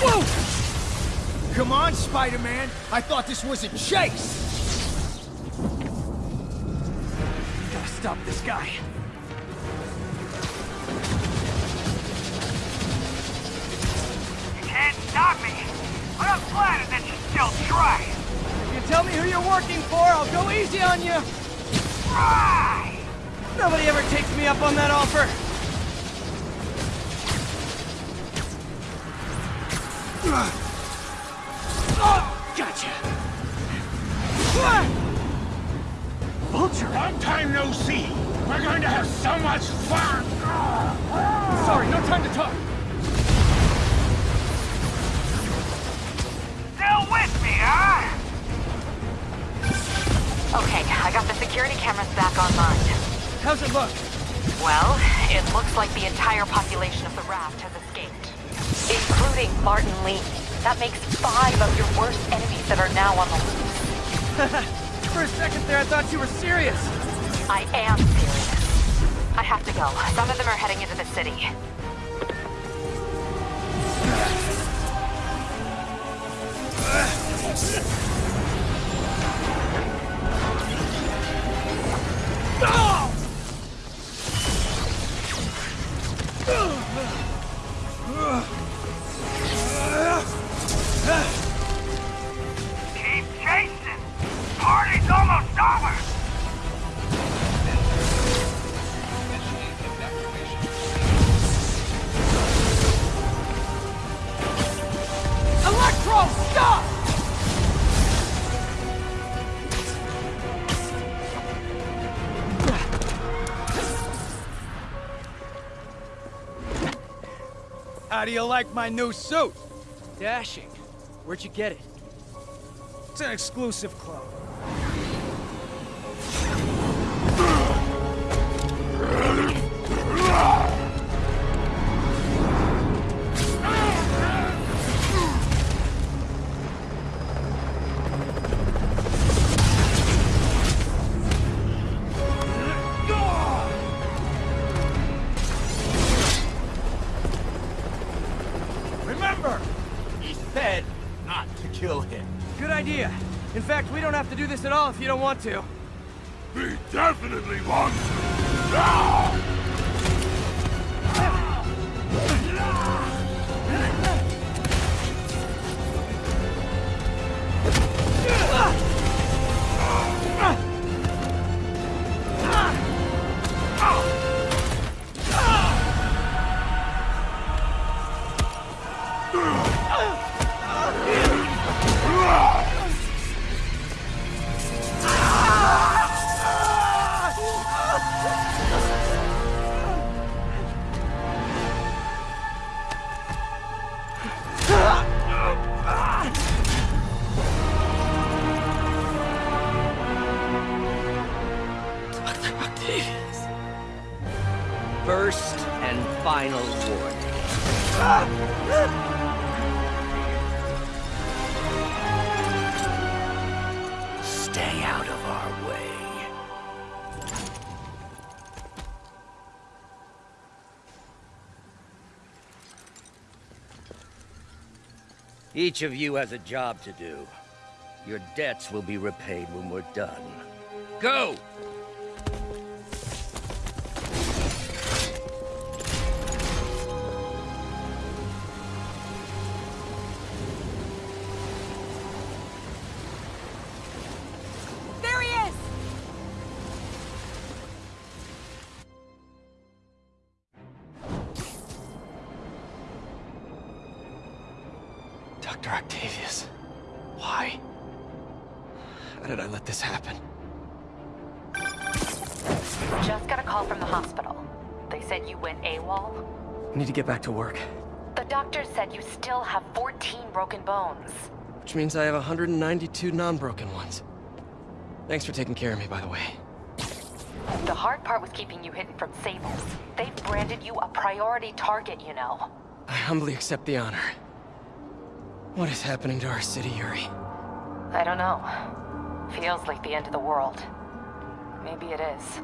Whoa! Come on, Spider-Man! I thought this was a chase! Gotta stop this guy. You can't stop me. But I'm flattered that you still try. If you tell me who you're working for, I'll go easy on you. Try! Nobody ever takes me up on that offer. Gotcha. Vulture! Long time no see. We're going to have so much fun. Sorry, no time to talk. Still with me, huh? Okay, I got the security cameras back online. How's it look? Well, it looks like the entire population of the raft has escaped. Including Martin Li. That makes five of your worst enemies that are now on the loose. For a second there, I thought you were serious. I am serious. I have to go. Some of them are heading into the city. How do you like my new suit? Dashing. Where'd you get it? It's an exclusive club. Kill him. Good idea. In fact, we don't have to do this at all if you don't want to. We definitely want to. Ah! First and final warning. Stay out of our way. Each of you has a job to do. Your debts will be repaid when we're done. Go! Octavius. Why? How did I let this happen? Just got a call from the hospital. They said you went AWOL. Need to get back to work. The doctor said you still have 14 broken bones. Which means I have 192 non-broken ones. Thanks for taking care of me, by the way. The hard part was keeping you hidden from Sables. They've branded you a priority target, you know. I humbly accept the honor. What is happening to our city, Yuri? I don't know. Feels like the end of the world. Maybe it is.